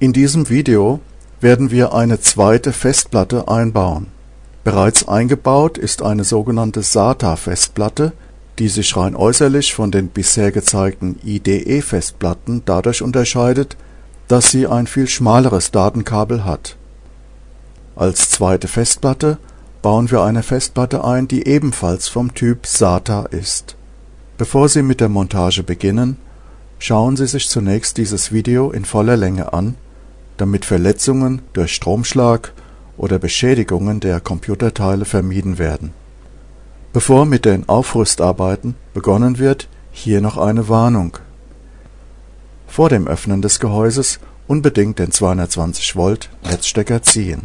In diesem Video werden wir eine zweite Festplatte einbauen. Bereits eingebaut ist eine sogenannte SATA-Festplatte, die sich rein äußerlich von den bisher gezeigten IDE-Festplatten dadurch unterscheidet, dass sie ein viel schmaleres Datenkabel hat. Als zweite Festplatte bauen wir eine Festplatte ein, die ebenfalls vom Typ SATA ist. Bevor Sie mit der Montage beginnen, schauen Sie sich zunächst dieses Video in voller Länge an, damit Verletzungen durch Stromschlag oder Beschädigungen der Computerteile vermieden werden. Bevor mit den Aufrüstarbeiten begonnen wird, hier noch eine Warnung. Vor dem Öffnen des Gehäuses unbedingt den 220 Volt Netzstecker ziehen.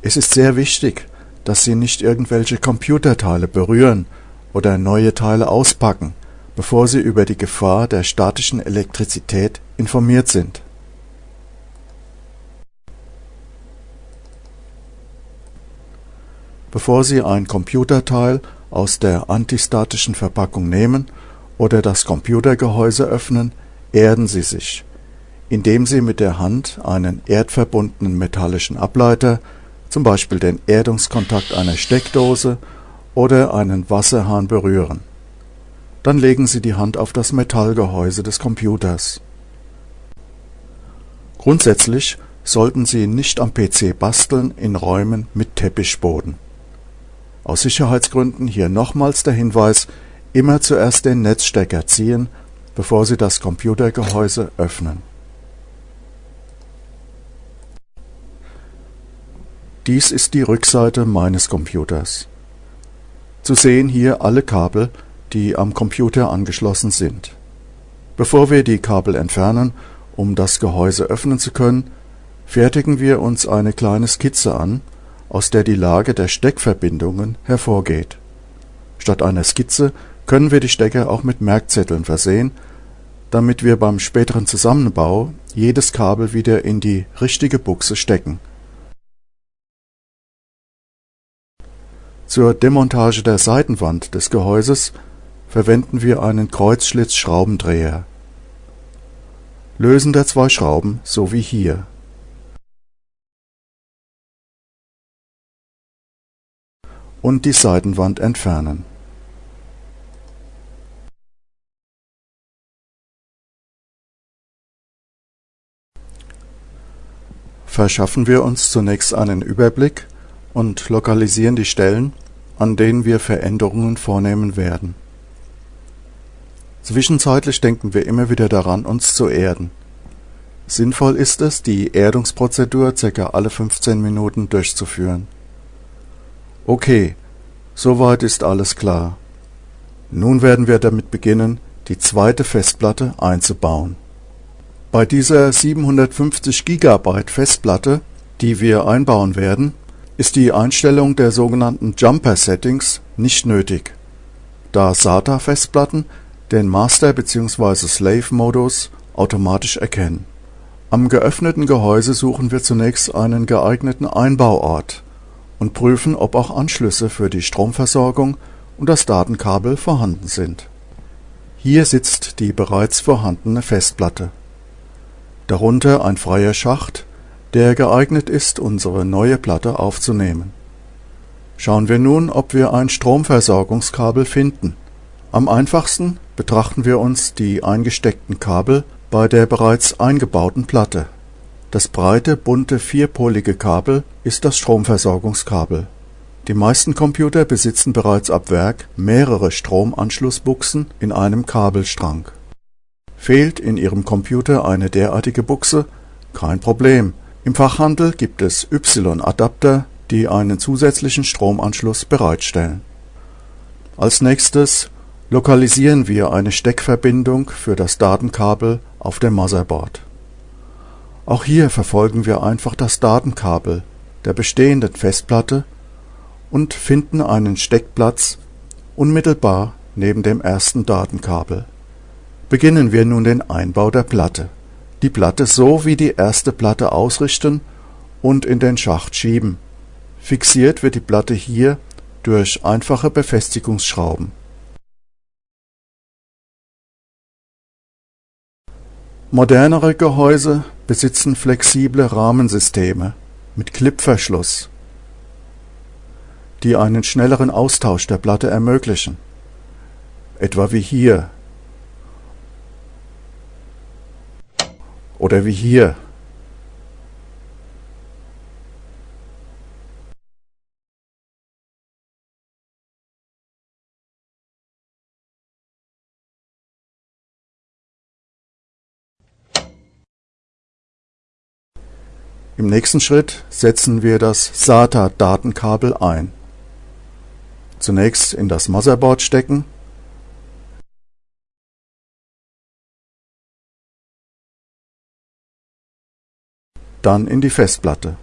Es ist sehr wichtig, dass Sie nicht irgendwelche Computerteile berühren oder neue Teile auspacken, bevor Sie über die Gefahr der statischen Elektrizität informiert sind. Bevor Sie ein Computerteil aus der antistatischen Verpackung nehmen oder das Computergehäuse öffnen, erden Sie sich, indem Sie mit der Hand einen erdverbundenen metallischen Ableiter zum Beispiel den Erdungskontakt einer Steckdose oder einen Wasserhahn berühren. Dann legen Sie die Hand auf das Metallgehäuse des Computers. Grundsätzlich sollten Sie nicht am PC basteln in Räumen mit Teppichboden. Aus Sicherheitsgründen hier nochmals der Hinweis, immer zuerst den Netzstecker ziehen, bevor Sie das Computergehäuse öffnen Dies ist die Rückseite meines Computers. Zu sehen hier alle Kabel, die am Computer angeschlossen sind. Bevor wir die Kabel entfernen, um das Gehäuse öffnen zu können, fertigen wir uns eine kleine Skizze an, aus der die Lage der Steckverbindungen hervorgeht. Statt einer Skizze können wir die Stecker auch mit Merkzetteln versehen, damit wir beim späteren Zusammenbau jedes Kabel wieder in die richtige Buchse stecken Zur Demontage der Seitenwand des Gehäuses verwenden wir einen Kreuzschlitz-Schraubendreher. Lösen der zwei Schrauben so wie hier. Und die Seitenwand entfernen. Verschaffen wir uns zunächst einen Überblick und lokalisieren die Stellen, an denen wir Veränderungen vornehmen werden. Zwischenzeitlich denken wir immer wieder daran, uns zu erden. Sinnvoll ist es, die Erdungsprozedur ca. alle 15 Minuten durchzuführen. Okay, soweit ist alles klar. Nun werden wir damit beginnen, die zweite Festplatte einzubauen. Bei dieser 750 GB Festplatte, die wir einbauen werden, ist die Einstellung der sogenannten Jumper-Settings nicht nötig, da SATA-Festplatten den Master bzw. Slave-Modus automatisch erkennen. Am geöffneten Gehäuse suchen wir zunächst einen geeigneten Einbauort und prüfen, ob auch Anschlüsse für die Stromversorgung und das Datenkabel vorhanden sind. Hier sitzt die bereits vorhandene Festplatte. Darunter ein freier Schacht der geeignet ist, unsere neue Platte aufzunehmen. Schauen wir nun, ob wir ein Stromversorgungskabel finden. Am einfachsten betrachten wir uns die eingesteckten Kabel bei der bereits eingebauten Platte. Das breite, bunte vierpolige Kabel ist das Stromversorgungskabel. Die meisten Computer besitzen bereits ab Werk mehrere Stromanschlussbuchsen in einem Kabelstrang. Fehlt in Ihrem Computer eine derartige Buchse? Kein Problem, im Fachhandel gibt es Y-Adapter, die einen zusätzlichen Stromanschluss bereitstellen. Als nächstes lokalisieren wir eine Steckverbindung für das Datenkabel auf dem Motherboard. Auch hier verfolgen wir einfach das Datenkabel der bestehenden Festplatte und finden einen Steckplatz unmittelbar neben dem ersten Datenkabel. Beginnen wir nun den Einbau der Platte die Platte so wie die erste Platte ausrichten und in den Schacht schieben. Fixiert wird die Platte hier durch einfache Befestigungsschrauben. Modernere Gehäuse besitzen flexible Rahmensysteme mit Klippverschluss, die einen schnelleren Austausch der Platte ermöglichen, etwa wie hier oder wie hier. Im nächsten Schritt setzen wir das SATA-Datenkabel ein. Zunächst in das Motherboard stecken dann in die Festplatte.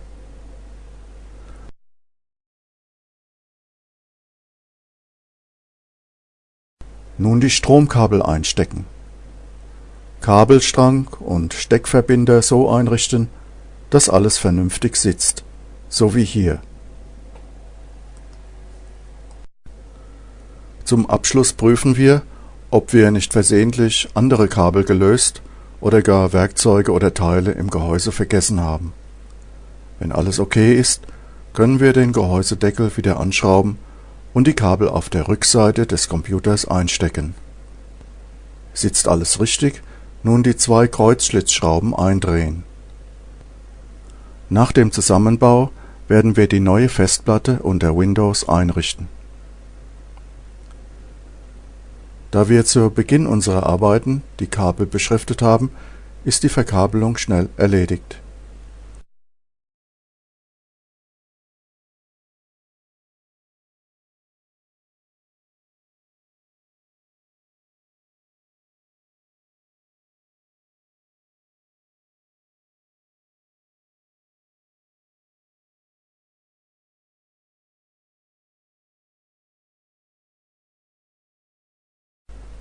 Nun die Stromkabel einstecken. Kabelstrang und Steckverbinder so einrichten, dass alles vernünftig sitzt, so wie hier. Zum Abschluss prüfen wir, ob wir nicht versehentlich andere Kabel gelöst oder gar Werkzeuge oder Teile im Gehäuse vergessen haben. Wenn alles okay ist, können wir den Gehäusedeckel wieder anschrauben und die Kabel auf der Rückseite des Computers einstecken. Sitzt alles richtig, nun die zwei Kreuzschlitzschrauben eindrehen nach dem Zusammenbau werden wir die neue Festplatte unter Windows einrichten. Da wir zu Beginn unserer Arbeiten die Kabel beschriftet haben, ist die Verkabelung schnell erledigt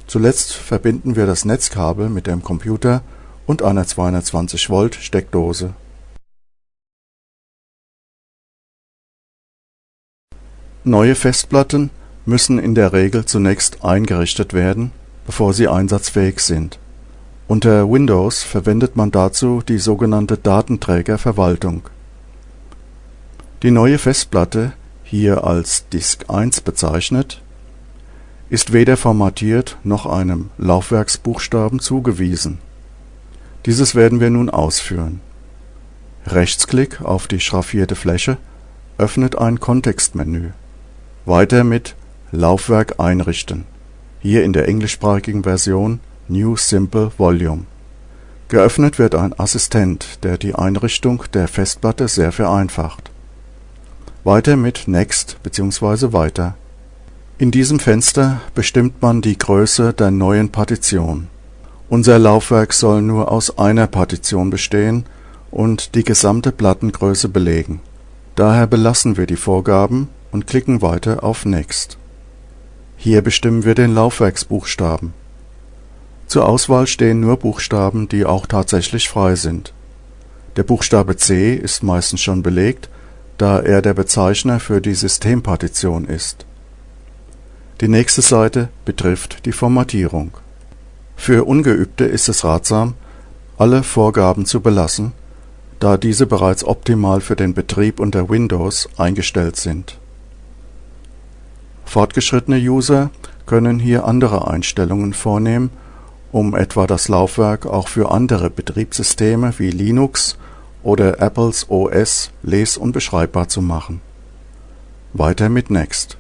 Zuletzt verbinden wir das Netzkabel mit dem Computer und einer 220 Steckdose. Neue Festplatten müssen in der Regel zunächst eingerichtet werden, bevor sie einsatzfähig sind. Unter Windows verwendet man dazu die sogenannte Datenträgerverwaltung. Die neue Festplatte, hier als Disk 1 bezeichnet ist weder formatiert noch einem Laufwerksbuchstaben zugewiesen. Dieses werden wir nun ausführen. Rechtsklick auf die schraffierte Fläche öffnet ein Kontextmenü. Weiter mit Laufwerk einrichten, hier in der englischsprachigen Version New Simple Volume. Geöffnet wird ein Assistent, der die Einrichtung der Festplatte sehr vereinfacht. Weiter mit Next bzw. Weiter in diesem Fenster bestimmt man die Größe der neuen Partition. Unser Laufwerk soll nur aus einer Partition bestehen und die gesamte Plattengröße belegen. Daher belassen wir die Vorgaben und klicken weiter auf Next. Hier bestimmen wir den Laufwerksbuchstaben. Zur Auswahl stehen nur Buchstaben, die auch tatsächlich frei sind. Der Buchstabe C ist meistens schon belegt, da er der Bezeichner für die Systempartition ist die nächste Seite betrifft die Formatierung. Für Ungeübte ist es ratsam, alle Vorgaben zu belassen, da diese bereits optimal für den Betrieb unter Windows eingestellt sind. Fortgeschrittene User können hier andere Einstellungen vornehmen, um etwa das Laufwerk auch für andere Betriebssysteme wie Linux oder Apples OS les- und beschreibbar zu machen. Weiter mit Next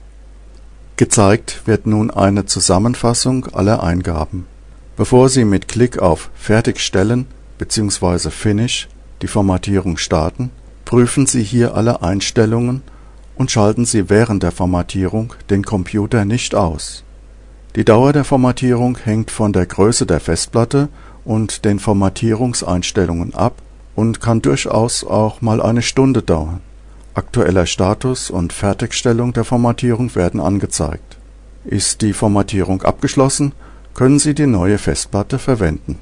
Gezeigt wird nun eine Zusammenfassung aller Eingaben. Bevor Sie mit Klick auf Fertigstellen bzw. Finish die Formatierung starten, prüfen Sie hier alle Einstellungen und schalten Sie während der Formatierung den Computer nicht aus. Die Dauer der Formatierung hängt von der Größe der Festplatte und den Formatierungseinstellungen ab und kann durchaus auch mal eine Stunde dauern Aktueller Status und Fertigstellung der Formatierung werden angezeigt. Ist die Formatierung abgeschlossen, können Sie die neue Festplatte verwenden